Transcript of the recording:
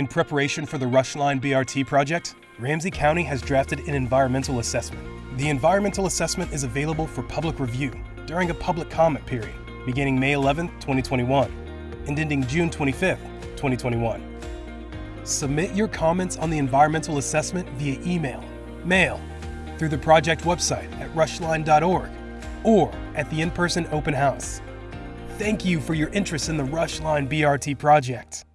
In preparation for the Rush Line BRT project, Ramsey County has drafted an environmental assessment. The environmental assessment is available for public review during a public comment period beginning May 11, 2021 and ending June 25, 2021. Submit your comments on the environmental assessment via email, mail, through the project website at rushline.org, or at the in person open house. Thank you for your interest in the Rushline BRT project.